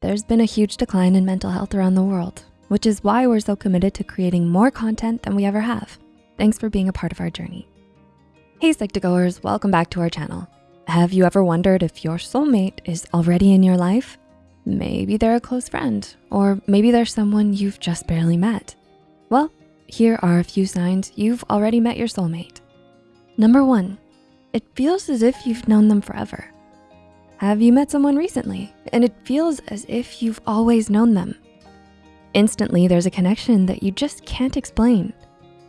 There's been a huge decline in mental health around the world, which is why we're so committed to creating more content than we ever have. Thanks for being a part of our journey. Hey Psych2Goers, welcome back to our channel. Have you ever wondered if your soulmate is already in your life? Maybe they're a close friend, or maybe they're someone you've just barely met. Well, here are a few signs you've already met your soulmate. Number one, it feels as if you've known them forever. Have you met someone recently and it feels as if you've always known them? Instantly, there's a connection that you just can't explain.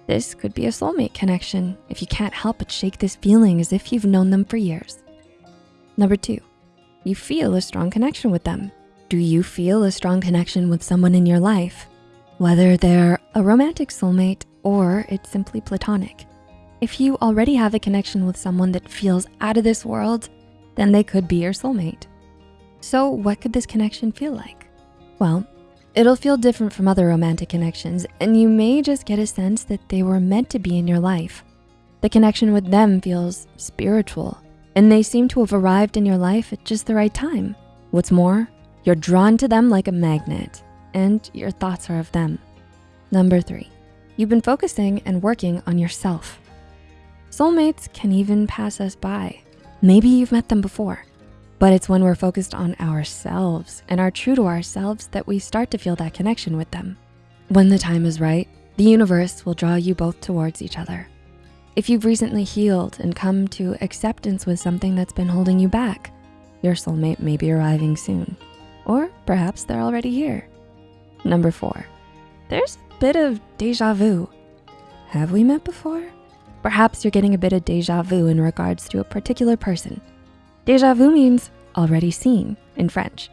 This could be a soulmate connection if you can't help but shake this feeling as if you've known them for years. Number two, you feel a strong connection with them. Do you feel a strong connection with someone in your life? Whether they're a romantic soulmate or it's simply platonic. If you already have a connection with someone that feels out of this world, then they could be your soulmate. So what could this connection feel like? Well, it'll feel different from other romantic connections and you may just get a sense that they were meant to be in your life. The connection with them feels spiritual and they seem to have arrived in your life at just the right time. What's more, you're drawn to them like a magnet and your thoughts are of them. Number three, you've been focusing and working on yourself. Soulmates can even pass us by. Maybe you've met them before, but it's when we're focused on ourselves and are true to ourselves that we start to feel that connection with them. When the time is right, the universe will draw you both towards each other. If you've recently healed and come to acceptance with something that's been holding you back, your soulmate may be arriving soon, or perhaps they're already here. Number four, there's a bit of deja vu. Have we met before? Perhaps you're getting a bit of deja vu in regards to a particular person. Deja vu means already seen in French.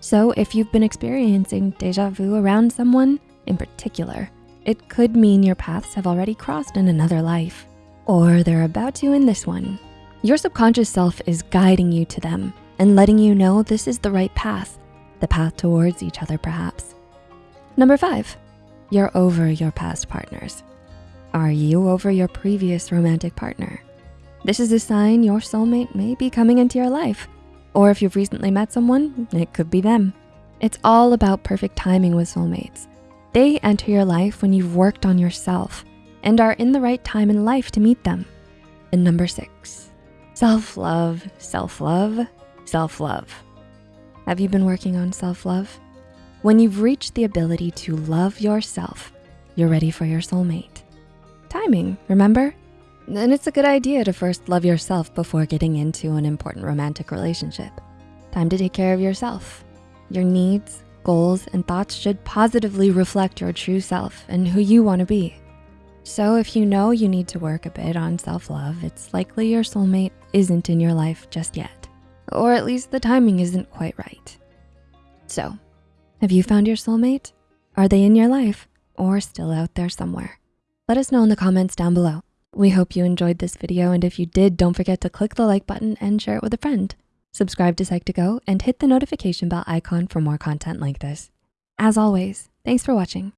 So if you've been experiencing deja vu around someone in particular, it could mean your paths have already crossed in another life, or they're about to in this one. Your subconscious self is guiding you to them and letting you know this is the right path, the path towards each other perhaps. Number five, you're over your past partners. Are you over your previous romantic partner? This is a sign your soulmate may be coming into your life. Or if you've recently met someone, it could be them. It's all about perfect timing with soulmates. They enter your life when you've worked on yourself and are in the right time in life to meet them. And number six, self-love, self-love, self-love. Have you been working on self-love? When you've reached the ability to love yourself, you're ready for your soulmate timing, remember? And it's a good idea to first love yourself before getting into an important romantic relationship. Time to take care of yourself. Your needs, goals, and thoughts should positively reflect your true self and who you wanna be. So if you know you need to work a bit on self-love, it's likely your soulmate isn't in your life just yet, or at least the timing isn't quite right. So, have you found your soulmate? Are they in your life or still out there somewhere? Let us know in the comments down below. We hope you enjoyed this video, and if you did, don't forget to click the like button and share it with a friend. Subscribe to Psych2Go and hit the notification bell icon for more content like this. As always, thanks for watching.